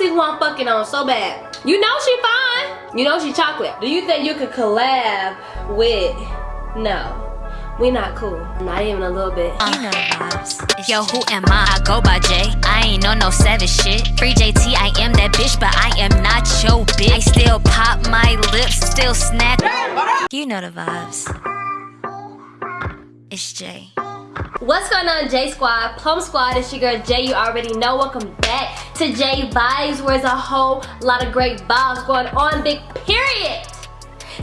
see who I'm fucking on so bad. You know she fine. You know she chocolate. Do you think you could collab with, no. We not cool. Not even a little bit. You know the vibes. Yo, who am I? I go by J. I ain't on no savage shit. Free JT, I am that bitch, but I am not your bitch. I still pop my lips, still snap. You know the vibes. It's Jay. What's going on, J Squad? Plum Squad, it's your girl Jay. You already know. Welcome back to J Vibes, where there's a whole lot of great vibes going on. Big period.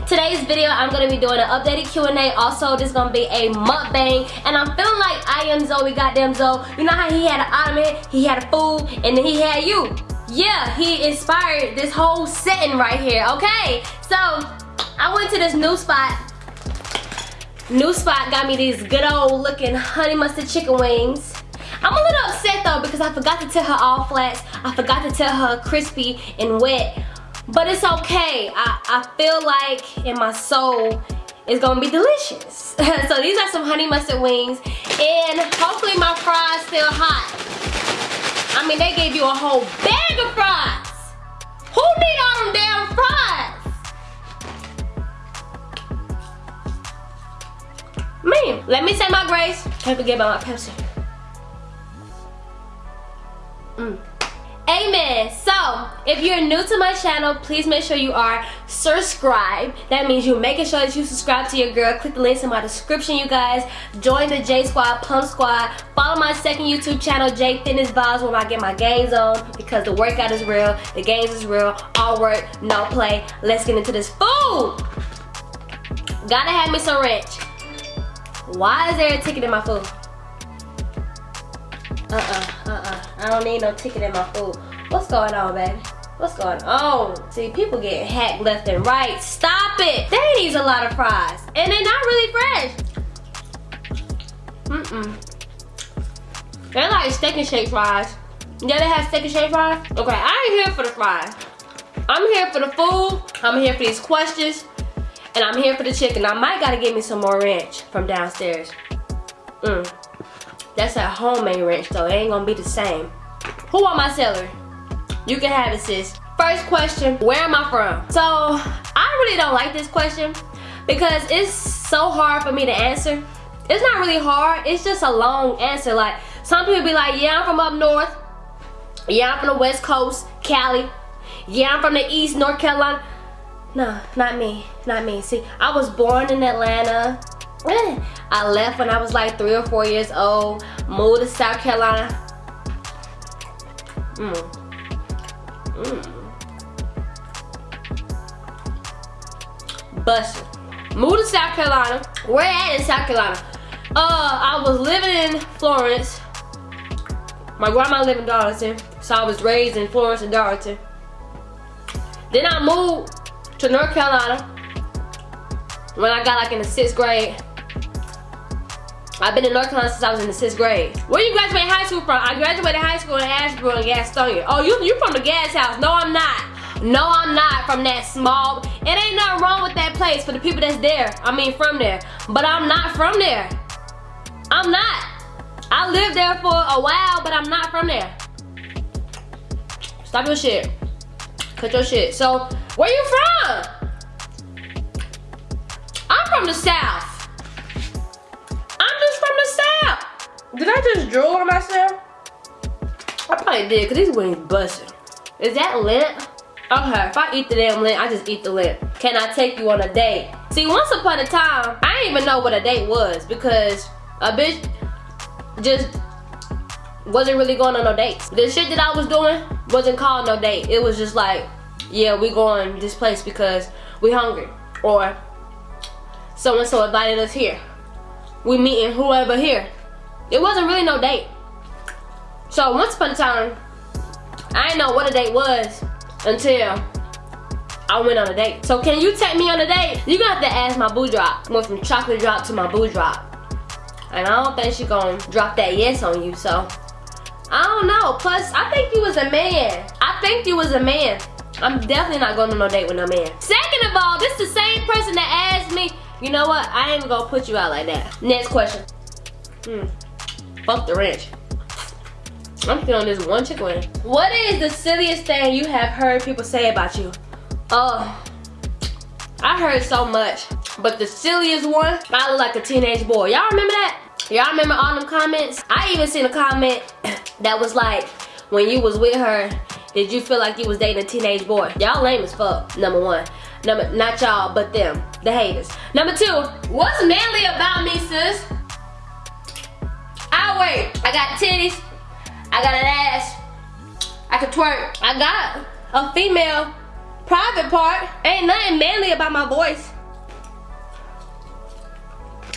Today's video, I'm going to be doing an updated Q&A. Also, this is going to be a mukbang. And I'm feeling like I am Zoe, goddamn Zoe. You know how he had an ottoman, he had a food, and then he had you. Yeah, he inspired this whole setting right here, okay? So, I went to this new spot. New spot got me these good old looking honey mustard chicken wings. I'm a little upset though because I forgot to tell her all flats. I forgot to tell her crispy and wet. But it's okay. I, I feel like in my soul it's gonna be delicious. so these are some honey mustard wings and hopefully my fries still hot. I mean they gave you a whole bag of fries. Who need all them damn fries? Man, let me say my grace. Can't forget about my Pepsi. Mm. Amen. So, if you're new to my channel, please make sure you are subscribed. That means you're making sure that you subscribe to your girl. Click the links in my description, you guys. Join the J Squad, Pump Squad. Follow my second YouTube channel, J Fitness Vibes, where I get my gains on because the workout is real, the gains is real, all work, no play. Let's get into this food. Gotta have me some ranch. Why is there a ticket in my food? Uh-uh, uh-uh. I don't need no ticket in my food. What's going on, baby? What's going on? See, people get hacked left and right. Stop it! They need a lot of fries. And they're not really fresh. Mm-mm. They're like steak and shake fries. Yeah, they have steak and shake fries? Okay, I ain't here for the fries. I'm here for the food. I'm here for these questions. And I'm here for the chicken. I might gotta get me some more ranch from downstairs. Mm. That's a homemade ranch though. It ain't gonna be the same. Who want my celery? You can have it sis. First question, where am I from? So, I really don't like this question because it's so hard for me to answer. It's not really hard, it's just a long answer. Like, some people be like, yeah, I'm from up north. Yeah, I'm from the west coast, Cali. Yeah, I'm from the east, North Carolina. No, not me, not me. See, I was born in Atlanta. I left when I was like three or four years old, moved to South Carolina. Mm. Mm. Busted. Moved to South Carolina. Where at in South Carolina? Uh, I was living in Florence. My grandma lived in Darlington, so I was raised in Florence and Darlington. Then I moved to North Carolina when I got like in the sixth grade. I've been in North Carolina since I was in the sixth grade. Where you graduate high school from? I graduated high school in Asheboro and Gastonia. Oh, you you from the gas house? No, I'm not. No, I'm not from that small. It ain't nothing wrong with that place for the people that's there. I mean, from there. But I'm not from there. I'm not. I lived there for a while, but I'm not from there. Stop your shit. Cut your shit. So, where you from? I'm from the South. I'm just from the South. Did I just drool on myself? I probably did, because these wings busted. Is that lint? Okay, if I eat the damn lint, I just eat the lint. Can I take you on a date? See, once upon a time, I didn't even know what a date was because a bitch just wasn't really going on no dates. The shit that I was doing wasn't called no date. It was just like, yeah, we going this place because we hungry. Or so-and-so invited us here. We meeting whoever here. It wasn't really no date. So once upon a time, I didn't know what a date was until I went on a date. So can you take me on a date? You gonna have to ask my boo drop. Went from chocolate drop to my boo drop. And I don't think she gonna drop that yes on you, so. I don't know. Plus, I think you was a man. I think you was a man. I'm definitely not going on no date with no man. Second of all, this is the same person that asked me, you know what, I ain't gonna put you out like that. Next question. Hmm. Fuck the ranch. I'm on this one chicken wing. What is the silliest thing you have heard people say about you? Oh, I heard so much. But the silliest one, I look like a teenage boy. Y'all remember that? Y'all remember all them comments? I even seen a comment that was like, when you was with her, did you feel like you was dating a teenage boy? Y'all lame as fuck, number one. Number, not y'all, but them, the haters. Number two, what's manly about me, sis? I wait, I got titties, I got an ass, I can twerk. I got a female private part. Ain't nothing manly about my voice.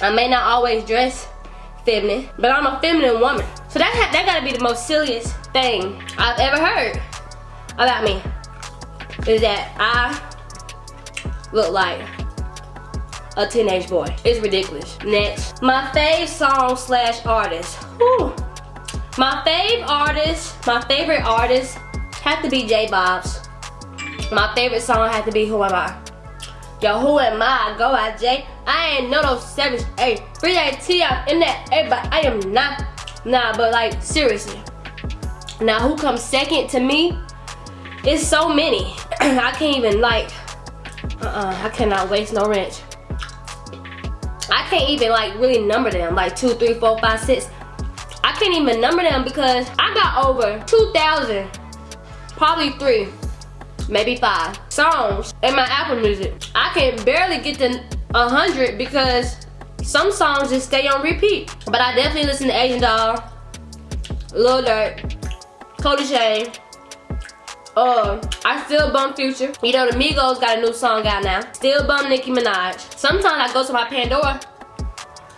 I may not always dress feminine, but I'm a feminine woman. So that, that gotta be the most silliest thing I've ever heard about me. Is that I look like a teenage boy. It's ridiculous. Next, my fave song slash artist. Whew. My fave artist, my favorite artist have to be J Bobs. My favorite song had to be Who Am I? Yo, who am I? Go out, Jay. I ain't no no savage. Hey, free T I'm in that. Hey, but I am not. Nah, but like seriously. Now, who comes second to me? It's so many. I can't even like. Uh-uh. I cannot waste no wrench. I can't even like really number them. Like two, three, four, five, six. I can't even number them because I got over 2,000, probably three, maybe five songs in my Apple Music. I can barely get to 100 because some songs just stay on repeat. But I definitely listen to Asian Doll, Lil Durk, Cody Shane. Uh, I still bum Future. You know, the Migos got a new song out now. Still bum Nicki Minaj. Sometimes I go to my Pandora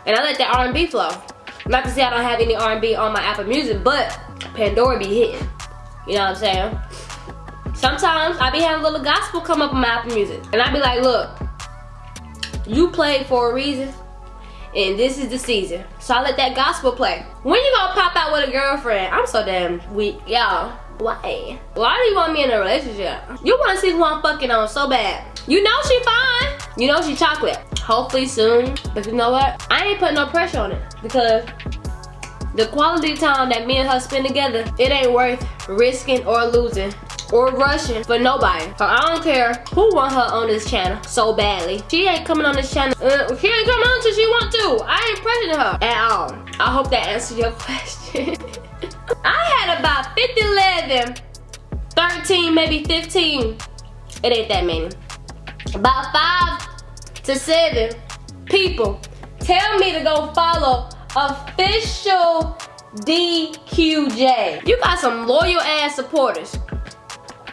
and I let that R&B flow. Not to say I don't have any R&B on my Apple Music, but Pandora be hitting. You know what I'm saying? Sometimes I be having a little gospel come up on my Apple Music. And I be like, look, you played for a reason. And this is the season. So I let that gospel play. When you gonna pop out with a girlfriend? I'm so damn weak. Y'all, why? Why do you want me in a relationship? You wanna see who I'm fucking on so bad. You know she fine. You know she chocolate. Hopefully soon. But you know what? I ain't putting no pressure on it. Because the quality time that me and her spend together, it ain't worth risking or losing or Russian for nobody. So I don't care who want her on this channel so badly. She ain't coming on this channel. Uh, she ain't coming on until she want to. I ain't pressuring her at all. I hope that answers your question. I had about 50, 11, 13, maybe 15. It ain't that many. About five to seven people tell me to go follow official DQJ. You got some loyal ass supporters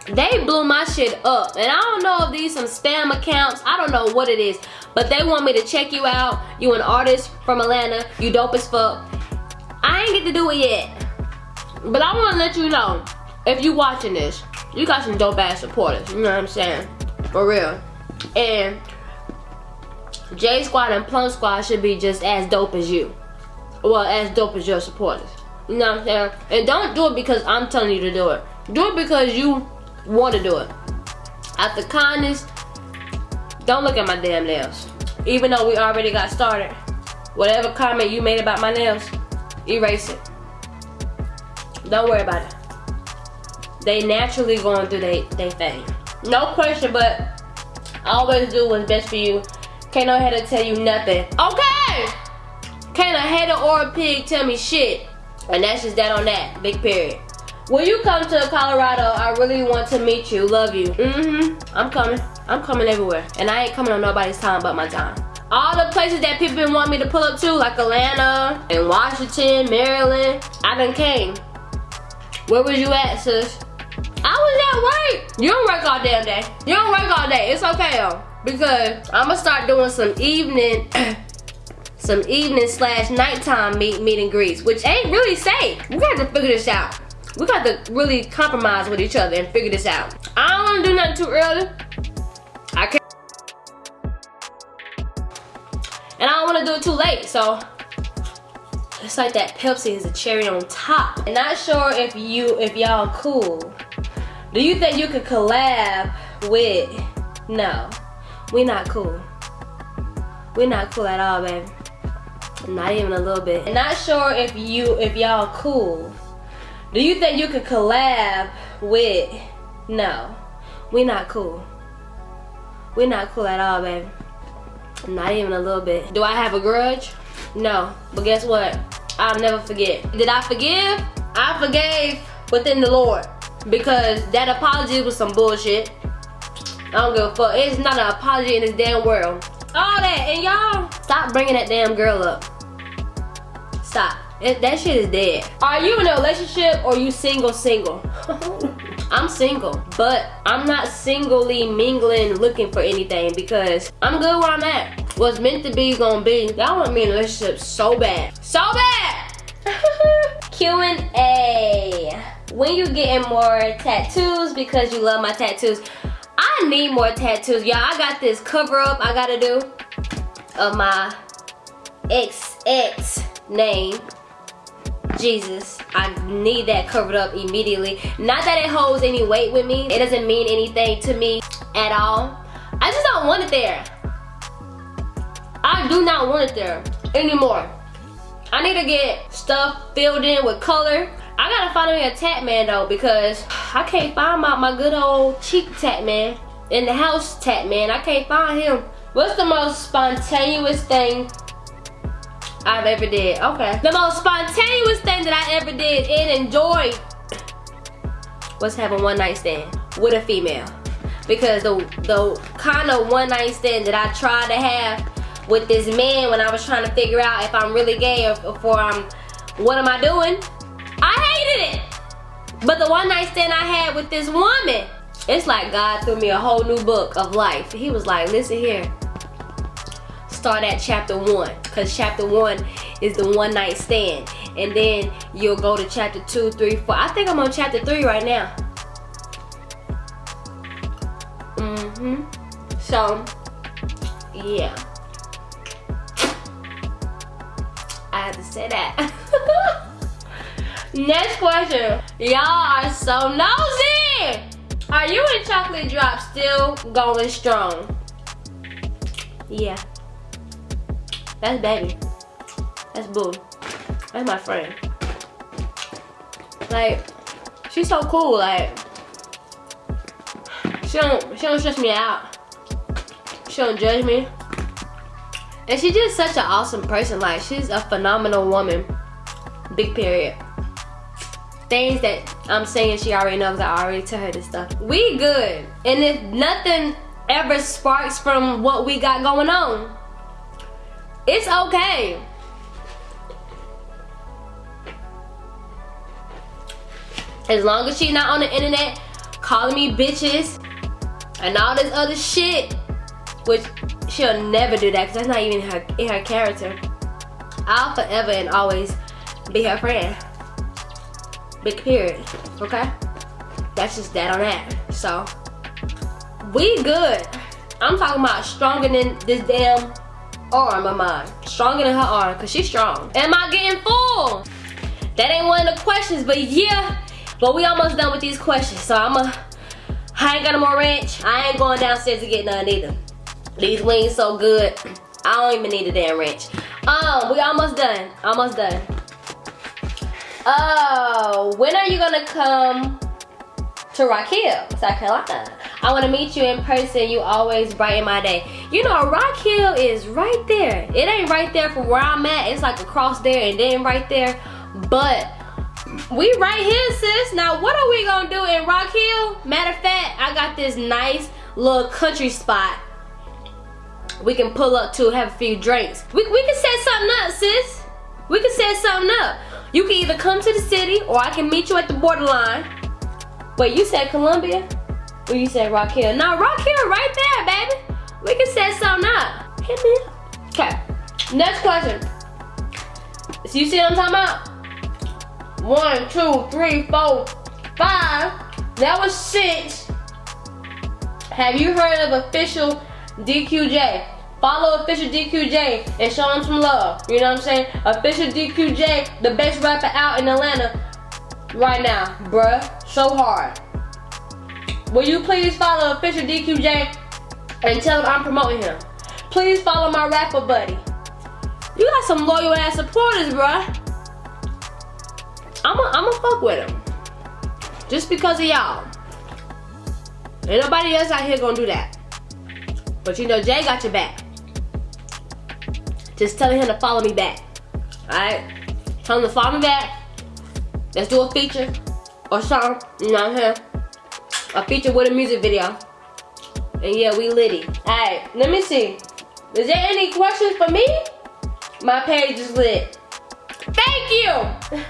they blew my shit up. And i don't know if these some spam accounts. I don't know what it is. But they want me to check you out. You an artist from atlanta. You dope as fuck. I ain't get to do it yet. But i want to let you know if you watching this you got some dope ass supporters. You know what i'm saying? For real. And j squad and plum squad should be just as dope as you. Well as dope as your supporters. You know what i'm saying? And don't do it because i'm telling you to do it. Do it because you want to do it. After kindness, don't look at my damn nails. Even though we already got started, whatever comment you made about my nails, erase it. Don't worry about it. They naturally going through they, they thing. No question, but I always do what's best for you. Can't no hater tell you nothing. Okay! Can't a hater or a pig tell me shit. And that's just that on that. Big period. When you come to Colorado, I really want to meet you. Love you. Mm-hmm. I'm coming. I'm coming everywhere. And I ain't coming on nobody's time but my time. All the places that people been wanting me to pull up to, like Atlanta and Washington, Maryland, I done came. Where was you at, sis? I was at work. You don't work all damn day. You don't work all day. It's okay though. Because I'm gonna start doing some evening some evening slash nighttime meet meet and greets, which ain't really safe. We got to figure this out we got to really compromise with each other and figure this out. I don't want to do nothing too early. I can't. And I don't want to do it too late, so it's like that Pepsi is a cherry on top. And not sure if you, if y'all cool. Do you think you could collab with, no, we not cool. we not cool at all, baby. Not even a little bit. And not sure if you, if y'all cool Do you think you could collab with? No, we not cool. We not cool at all, baby. Not even a little bit. Do I have a grudge? No, but guess what? I'll never forget. Did I forgive? I forgave within the Lord because that apology was some bullshit. I don't give a fuck. It's not an apology in this damn world. All that, and y'all, stop bringing that damn girl up. Stop. It, that shit is dead. Are you in a relationship or you single single? I'm single, but I'm not singly mingling looking for anything because I'm good where I'm at. What's meant to be gonna be. Y'all want me in a relationship so bad. So bad! Q&A. When you getting more tattoos because you love my tattoos? I need more tattoos. Y'all, I got this cover up I gotta do of my XX name. Jesus, I need that covered up immediately. Not that it holds any weight with me. It doesn't mean anything to me at all. I just don't want it there. I do not want it there anymore. I need to get stuff filled in with color. I gotta find me a tat man though because I can't find my, my good old cheek tat man in the house tat man. I can't find him. What's the most spontaneous thing I've ever did? Okay. The most spontaneous thing that I ever did and enjoyed was having one night stand with a female. Because the, the kind of one night stand that I tried to have with this man when I was trying to figure out if I'm really gay or, or I'm, um, what am I doing? I hated it. But the one night stand I had with this woman, it's like God threw me a whole new book of life. He was like, listen here, start at chapter one because chapter one is the one night stand. And then you'll go to chapter two three four. I think i'm on chapter three right now. Mm-hmm. So yeah. I have to say that. Next question. Y'all are so nosy. Are you and chocolate drop still going strong? Yeah that's baby. That's boo. That's my friend. Like, she's so cool. Like, she don't she don't stress me out. She don't judge me. And she's just such an awesome person. Like, she's a phenomenal woman. Big period. Things that I'm saying she already knows. I already tell her this stuff. We good. And if nothing ever sparks from what we got going on, it's okay. As long as she's not on the internet calling me bitches and all this other shit, which she'll never do that because that's not even her, in her character. I'll forever and always be her friend. Big period, okay? That's just that on that. So, we good. I'm talking about stronger than this damn arm of mine. Stronger than her arm, cause she's strong. Am I getting full? That ain't one of the questions, but yeah. But we almost done with these questions, so I'm a, I ain't got no more ranch. I ain't going downstairs to get none either. These wings so good. I don't even need a damn ranch. Um, we almost done, almost done. Oh, when are you gonna come to Rock Hill, South Carolina? I want to meet you in person. You always brighten my day. You know, Rock Hill is right there. It ain't right there from where I'm at. It's like across there and then right there. But we right here, sis. Now, what are we going to do in Rock Hill? Matter of fact, I got this nice little country spot we can pull up to have a few drinks. We, we can set something up, sis. We can set something up. You can either come to the city or I can meet you at the borderline. Wait, you said Columbia? Or you said Rock Hill? No, Rock Hill right there, baby. We can set something up. Hit me Okay. Next question. So you see what I'm talking about? One, two, three, four, five. That was six. Have you heard of official DQJ? Follow official DQJ and show him some love. You know what I'm saying? Official DQJ, the best rapper out in Atlanta right now, bruh. So hard. Will you please follow official DQJ and tell him I'm promoting him? Please follow my rapper buddy. You got some loyal ass supporters, bruh. I'ma I'ma fuck with him. Just because of y'all. Ain't nobody else out here gonna do that. But you know Jay got your back. Just telling him to follow me back. Alright? Tell him to follow me back. Let's do a feature or something. You know what I'm saying? A feature with a music video. And yeah, we litty. Alright, let me see. Is there any questions for me? My page is lit. Thank you!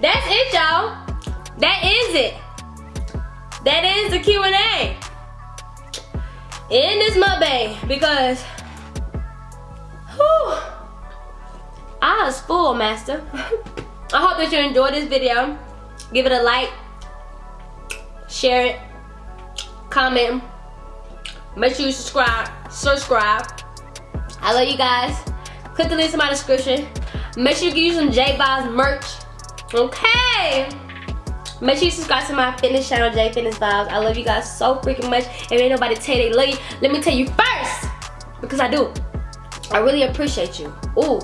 That's it, y'all. That is it. That is the Q&A. In this mukbang because whew, I was full, master. I hope that you enjoyed this video. Give it a like, share it, comment, make sure you subscribe, subscribe. I love you guys. Click the links in my description. Make sure you get some J Vibes merch. Okay. Make sure you subscribe to my fitness channel, J Fitness Vibes. I love you guys so freaking much. If ain't nobody tell you they love you, let me tell you first. Because I do. I really appreciate you. Ooh.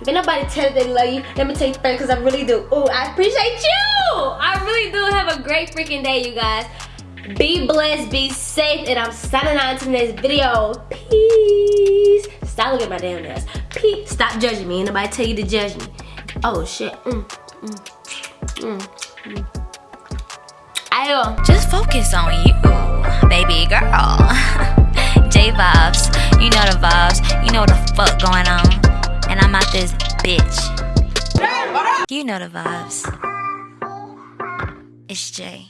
If nobody tell you they love you, let me tell you first because I really do. Ooh, I appreciate you. I really do. Have a great freaking day, you guys. Be blessed, be safe, and I'm signing on to next video. Peace. Stop looking at my damn nails. Peace. Stop judging me. Ain't nobody tell you to judge me. Oh, shit. Mm, mm, mm, mm. Just focus on you, baby girl. J vibes, you know the vibes, you know the fuck going on. I'm out this bitch. You know the vibes. It's Jay.